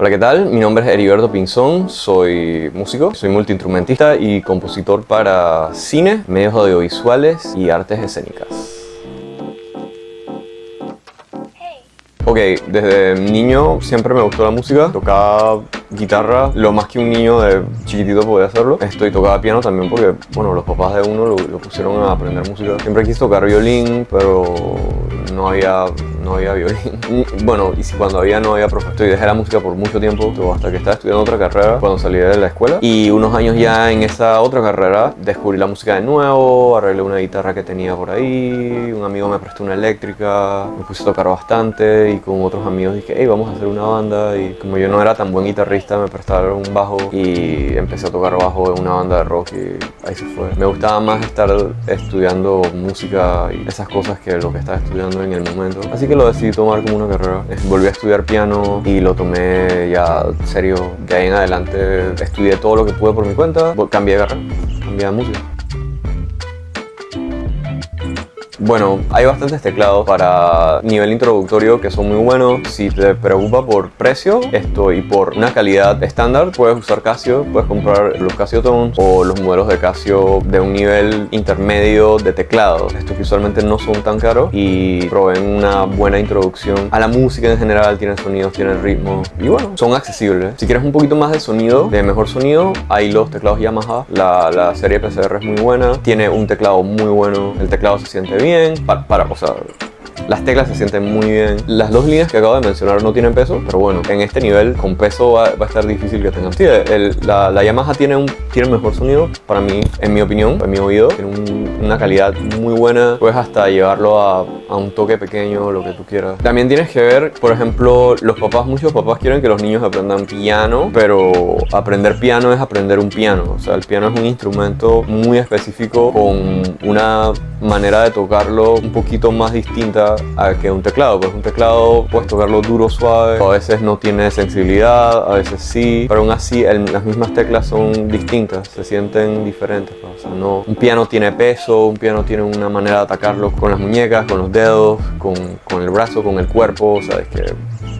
Hola, ¿qué tal? Mi nombre es Heriberto Pinzón, soy músico, soy multiinstrumentista y compositor para cine, medios audiovisuales y artes escénicas. Ok, desde niño siempre me gustó la música, tocaba guitarra lo más que un niño de chiquitito podía hacerlo. Estoy tocaba piano también porque, bueno, los papás de uno lo, lo pusieron a aprender música. Siempre quise tocar violín, pero no había no había violín. Bueno, y cuando había no había profesor. Y dejé la música por mucho tiempo, hasta que estaba estudiando otra carrera cuando salí de la escuela. Y unos años ya en esa otra carrera descubrí la música de nuevo, arreglé una guitarra que tenía por ahí, un amigo me prestó una eléctrica, me puse a tocar bastante y con otros amigos dije, hey, vamos a hacer una banda. Y como yo no era tan buen guitarrista, me prestaron un bajo y empecé a tocar bajo en una banda de rock y ahí se fue. Me gustaba más estar estudiando música y esas cosas que lo que estaba estudiando en el momento. Así que lo decidí tomar como una carrera. Volví a estudiar piano y lo tomé ya serio. De ahí en adelante estudié todo lo que pude por mi cuenta. Cambié de carrera, cambié de música. Bueno, hay bastantes teclados para nivel introductorio que son muy buenos. Si te preocupa por precio esto y por una calidad estándar, puedes usar Casio, puedes comprar los Casio Tones o los modelos de Casio de un nivel intermedio de teclado. Estos que usualmente no son tan caros y proveen una buena introducción a la música en general, tienen sonidos, tienen ritmo y bueno, son accesibles. Si quieres un poquito más de sonido, de mejor sonido, hay los teclados Yamaha. La, la serie PCR es muy buena, tiene un teclado muy bueno, el teclado se siente bien para, para o sea, las teclas se sienten muy bien. Las dos líneas que acabo de mencionar no tienen peso, pero bueno, en este nivel con peso va, a estar difícil que tengan. Sí, la, la, Yamaha tiene un tiene mejor sonido, para mí, en mi opinión, en mi oído. Tiene una calidad muy buena. Puedes hasta llevarlo a, a, un toque pequeño, lo que tú quieras. También tienes que ver, por ejemplo, los papás, muchos papás quieren que los niños aprendan piano, pero aprender piano es aprender un piano. O sea, el piano es un instrumento muy específico con una manera de tocarlo un poquito más distinta a que un teclado. Pues un teclado puedes tocarlo duro, suave, a veces no tiene sensibilidad, a veces sí, pero aún así las mismas teclas son distintas, se sienten diferentes. Pues. O sea, no, un piano tiene peso, un piano tiene una manera de atacarlo con las muñecas, con los dedos, con, con el brazo, con el cuerpo, sabes que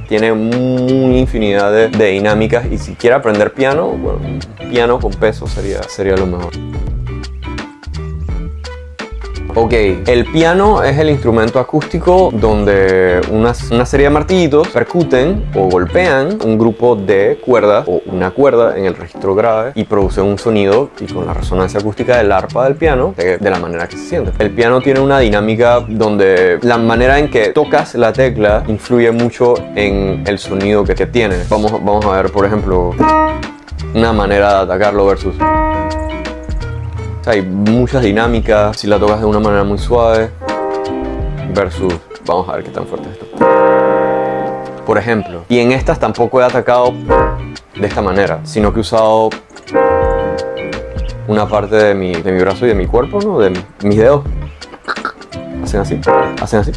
tiene una infinidad de, de, dinámicas y si quiere aprender piano, bueno, piano con peso sería, sería lo mejor. Ok, el piano es el instrumento acústico donde una, una, serie de martillitos percuten o golpean un grupo de cuerdas o una cuerda en el registro grave y producen un sonido y con la resonancia acústica del arpa del piano de, de la manera que se siente. El piano tiene una dinámica donde la manera en que tocas la tecla influye mucho en el sonido que, que tiene. Vamos, vamos a ver, por ejemplo, una manera de atacarlo versus hay muchas dinámicas, si la tocas de una manera muy suave versus, vamos a ver qué tan fuerte es esto. Por ejemplo, y en estas tampoco he atacado de esta manera, sino que he usado una parte de mi, de mi brazo y de mi cuerpo, ¿no? De mis dedos. Hacen así, hacen así.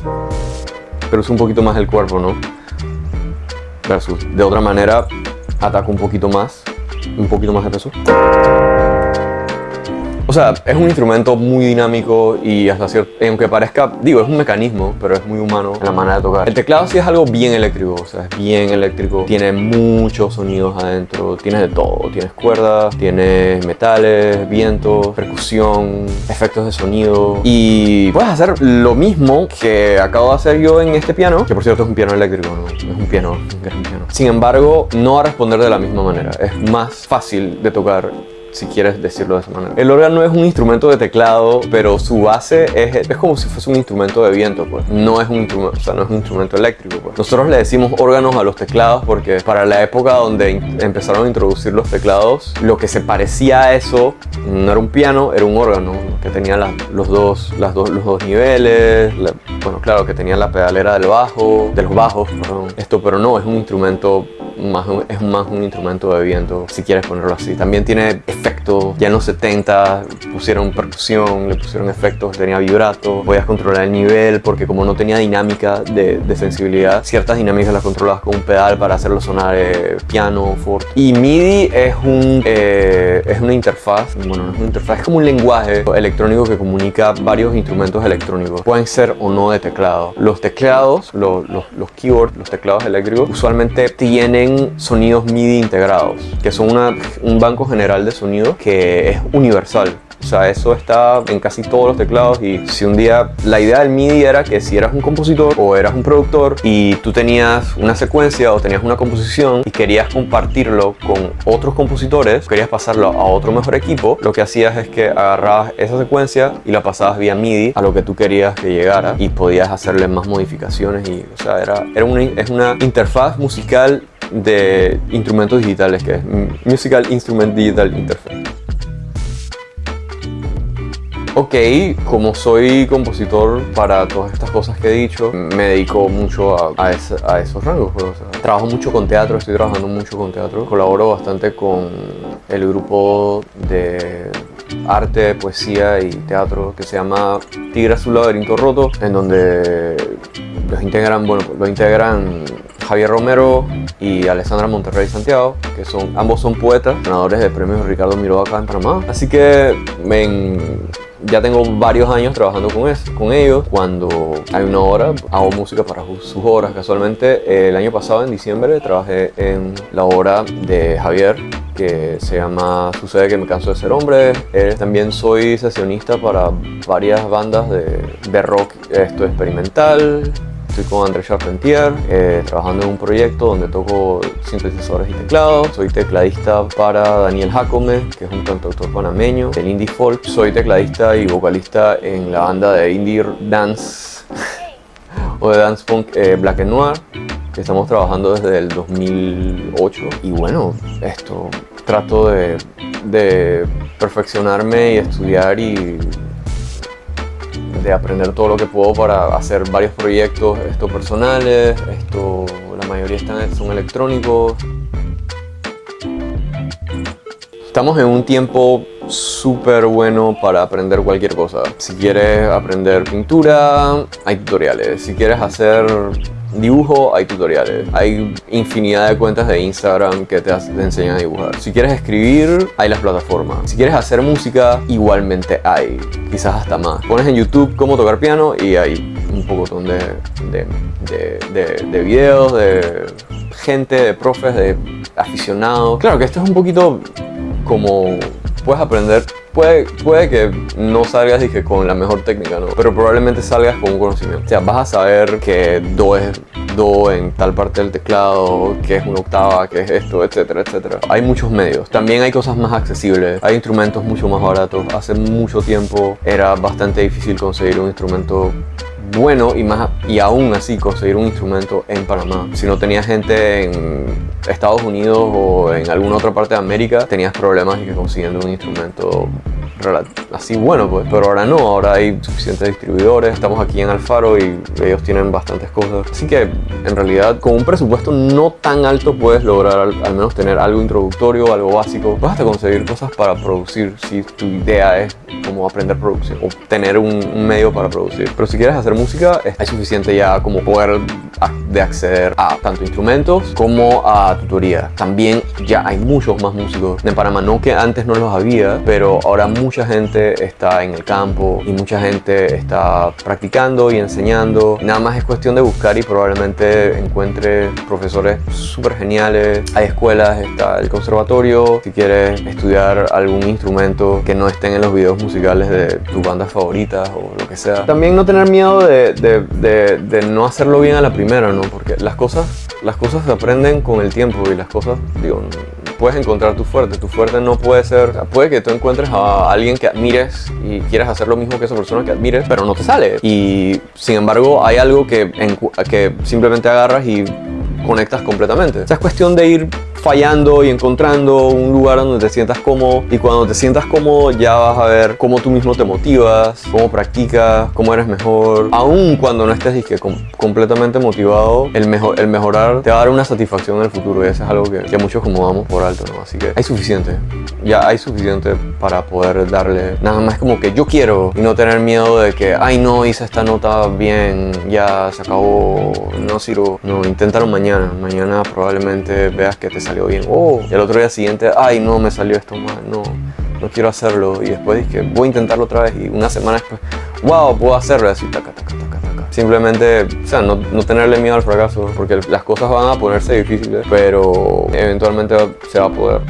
Pero uso un poquito más el cuerpo, ¿no? Versus, de otra manera, ataco un poquito más, un poquito más de peso. O sea, es un instrumento muy dinámico y hasta cierto, aunque parezca, digo, es un mecanismo, pero es muy humano en la manera de tocar. El teclado sí es algo bien eléctrico, o sea, es bien eléctrico. Tiene muchos sonidos adentro, tienes de todo. Tienes cuerdas, tienes metales, viento, percusión, efectos de sonido. Y puedes hacer lo mismo que acabo de hacer yo en este piano, que por cierto es un piano eléctrico, es un piano, es un piano. Sin embargo, no va a responder de la misma manera. Es más fácil de tocar si quieres decirlo de esa manera. El órgano es un instrumento de teclado, pero su base es, es como si fuese un instrumento de viento, pues. No es un instrumento, o sea, no es un instrumento eléctrico, pues. Nosotros le decimos órganos a los teclados porque para la época donde empezaron a introducir los teclados, lo que se parecía a eso no era un piano, era un órgano que tenía los, dos, las dos, los dos niveles, bueno, claro, que tenía la pedalera del bajo, de los bajos, perdón. Esto, pero no, es un instrumento más, es más un instrumento de viento, si quieres ponerlo así. También tiene efectos, ya en los 70 pusieron percusión, le pusieron efectos, tenía vibrato, podías controlar el nivel porque como no tenía dinámica de, de sensibilidad, ciertas dinámicas las controlabas con un pedal para hacerlo sonar eh, piano, forte. Y MIDI es, un, eh, es una interfaz, bueno, no es una interfaz, es como un lenguaje electrónico que comunica varios instrumentos electrónicos. Pueden ser o no de teclado. Los teclados, los, los, los keyboards, los teclados eléctricos, usualmente tienen sonidos MIDI integrados, que son un banco general de sonido que es universal. O sea, eso está en casi todos los teclados y si un día la idea del MIDI era que si eras un compositor o eras un productor y tú tenías una secuencia o tenías una composición y querías compartirlo con otros compositores, querías pasarlo a otro mejor equipo, lo que hacías es que agarrabas esa secuencia y la pasabas vía MIDI a lo que tú querías que llegara y podías hacerle más modificaciones y, o sea, era, era una, es una interfaz musical de instrumentos digitales que es Musical Instrument Digital Interface. Ok, como soy compositor para todas estas cosas que he dicho, me dedico mucho a, esos rangos. Pues, trabajo mucho con teatro, estoy trabajando mucho con teatro. Colaboro bastante con el grupo de arte, poesía y teatro que se llama Tigre Azul Laberinto Roto, en donde los integran, bueno, lo integran Javier Romero y Alessandra Monterrey Santiago, que son, ambos son poetas, ganadores de premios Ricardo Miró acá en Panamá. Así que ya tengo varios años trabajando con, ellos. Cuando hay una hora, hago música para sus horas. Casualmente, el año pasado, en diciembre, trabajé en la obra de Javier, que se llama Sucede que me canso de ser hombre. Eh, también soy sesionista para varias bandas de, de rock esto experimental, Estoy con André Charpentier, eh, trabajando en un proyecto donde toco sintetizadores y teclados. Soy tecladista para Daniel Jacome, que es un cantautor panameño del indie folk. Soy tecladista y vocalista en la banda de indie dance o de dance punk eh, Black Noir, que estamos trabajando desde el 2008. Y bueno, esto trato de perfeccionarme y estudiar y de aprender todo lo que puedo para hacer varios proyectos esto personales, esto, la mayoría están, son electrónicos. Estamos en un tiempo súper bueno para aprender cualquier cosa. Si quieres aprender pintura, hay tutoriales. Si quieres hacer Dibujo, hay tutoriales. Hay infinidad de cuentas de Instagram que te, enseñan a dibujar. Si quieres escribir, hay las plataformas. Si quieres hacer música, igualmente hay. Quizás hasta más. Pones en YouTube cómo tocar piano y hay un poco de, de, de, de videos, de gente, de profes, de aficionados. Claro que esto es un poquito como puedes aprender Puede, puede, que no salgas dije, con la mejor técnica, ¿no? pero probablemente salgas con un conocimiento. O sea, vas a saber que Do es Do en tal parte del teclado, que es una octava, que es esto, etcétera, etcétera. Hay muchos medios. También hay cosas más accesibles. Hay instrumentos mucho más baratos. Hace mucho tiempo era bastante difícil conseguir un instrumento bueno y, más, y aún así conseguir un instrumento en Panamá. Si no tenías gente en Estados Unidos o en alguna otra parte de América, tenías problemas consiguiendo un instrumento así bueno, pues. Pero ahora no, ahora hay suficientes distribuidores. Estamos aquí en Alfaro y ellos tienen bastantes cosas. Así que en realidad con un presupuesto no tan alto puedes lograr al, menos tener algo introductorio, algo básico. Vas a conseguir cosas para producir si tu idea es como aprender producción o tener un, medio para producir. Pero si quieres hacer música, es suficiente ya como poder de acceder a tanto instrumentos como a tutoría. También ya hay muchos más músicos en Panamá, no que antes no los había, pero ahora mucha gente está en el campo y mucha gente está practicando y enseñando. Nada más es cuestión de buscar y probablemente encuentre profesores súper geniales. Hay escuelas, está el conservatorio, si quieres estudiar algún instrumento que no estén en los videos musicales de tus bandas favoritas o lo que sea. También no tener miedo de, de, de, de no hacerlo bien a la primera, ¿no? Porque las cosas, las cosas se aprenden con el tiempo y las cosas, digo, puedes encontrar tu fuerte. Tu fuerte no puede ser, puede que tú encuentres a alguien que admires y quieras hacer lo mismo que esa persona que admires, pero no te sale. Y sin embargo hay algo que, que simplemente agarras y conectas completamente. O sea, es cuestión de ir fallando y encontrando un lugar donde te sientas cómodo y cuando te sientas cómodo ya vas a ver cómo tú mismo te motivas, cómo practicas, cómo eres mejor. Aún cuando no estés disque, completamente motivado, el, mejor, el mejorar te va a dar una satisfacción en el futuro y eso es algo que, que muchos como damos por alto, ¿no? Así que hay suficiente, ya hay suficiente para poder darle nada más como que yo quiero y no tener miedo de que, ay no, hice esta nota bien, ya se acabó, no sirvo. No, inténtalo mañana, mañana probablemente veas que te salió. Oh, y el otro día siguiente, ay, no, me salió esto mal, no, no quiero hacerlo. Y después dije, voy a intentarlo otra vez. Y una semana después, wow, puedo hacerlo. Y así, taca, taca, taca, taca. Simplemente, o sea, no, no tenerle miedo al fracaso, porque las cosas van a ponerse difíciles, pero eventualmente se va a poder.